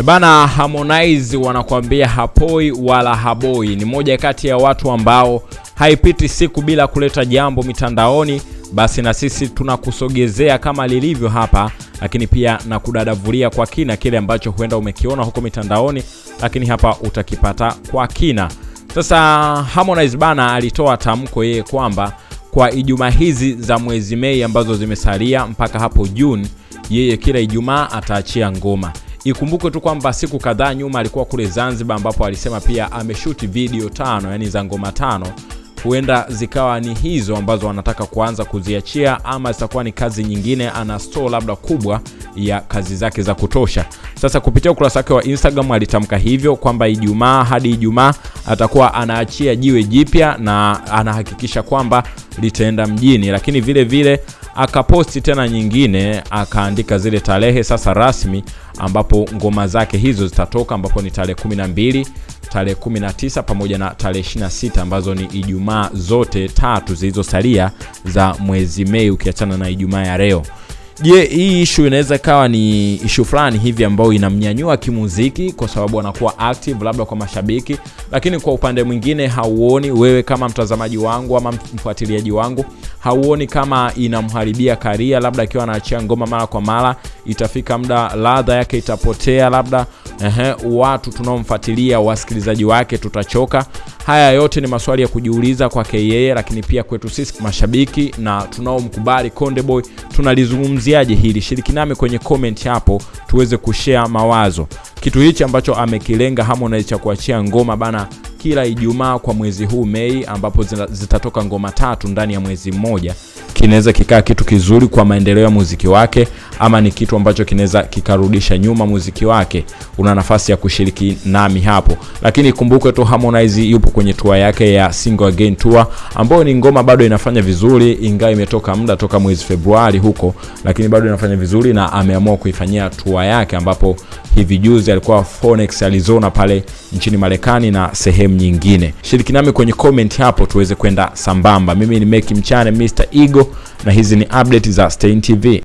E bana, Harmonize wanakuambia hapoi wala haboi. Ni moja kati ya watu ambao haipiti siku bila kuleta jambo mitandaoni, basi na sisi tunakusogezea kama lilivyo hapa, lakini pia na kudadavulia kwa kina kile ambacho huenda umekiona huko mitandaoni, lakini hapa utakipata kwa kina. Sasa Harmonize bana alitoa tamko yeye kwamba kwa Ijumaa hizi za mwezi Mei ambazo zimesalia mpaka hapo Juni, yeye kila Ijumaa ataachia ngoma. Ikumbukwe tu kwamba siku kadhaa nyuma alikuwa kule Zanzibar, ambapo alisema pia ameshuti video tano, yani za ngoma tano. Huenda zikawa ni hizo ambazo wanataka kuanza kuziachia, ama zitakuwa ni kazi nyingine, ana store labda kubwa ya kazi zake za kutosha. Sasa kupitia ukurasa wake wa Instagram alitamka hivyo kwamba Ijumaa hadi Ijumaa atakuwa anaachia jiwe jipya na anahakikisha kwamba litaenda mjini, lakini vile vile akaposti tena nyingine akaandika zile tarehe sasa rasmi ambapo ngoma zake hizo zitatoka, ambapo ni tarehe 12, tarehe 19 pamoja na tarehe 26 ambazo ni Ijumaa zote tatu zilizosalia za mwezi Mei ukiachana na Ijumaa ya leo. Je, hii ishu inaweza ikawa ni ishu fulani hivi ambayo inamnyanyua kimuziki kwa sababu anakuwa active labda kwa mashabiki, lakini kwa upande mwingine hauoni wewe kama mtazamaji wangu ama mfuatiliaji wangu, hauoni kama inamharibia karia, labda akiwa anaachia ngoma mara kwa mara, itafika muda ladha yake itapotea, labda ehe, watu tunaomfuatilia wasikilizaji wake tutachoka. Haya yote ni maswali ya kujiuliza kwake yeye, lakini pia kwetu sisi mashabiki na tunaomkubali Konde Boy tunalizungumziaje hili? Shiriki nami kwenye comment hapo tuweze kushare mawazo. Kitu hichi ambacho amekilenga Harmonize cha kuachia ngoma bana kila Ijumaa kwa mwezi huu Mei, ambapo zitatoka ngoma tatu ndani ya mwezi mmoja, kinaweza kikaa kitu kizuri kwa maendeleo ya muziki wake, ama ni kitu ambacho kinaweza kikarudisha nyuma muziki wake? Una nafasi ya kushiriki nami hapo, lakini kumbuke tu Harmonize yupo kwenye tour yake ya Single Again Tour, ambayo ni ngoma bado inafanya vizuri, ingawa imetoka muda toka mwezi Februari huko, lakini bado inafanya vizuri na ameamua kuifanyia tour yake, ambapo hivi juzi alikuwa Phoenix Arizona pale nchini Marekani na sehemu nyingine. Shiriki nami kwenye comment hapo tuweze kwenda sambamba. Mimi ni Meki Mchane Mr Ego na hizi ni update za Stein TV.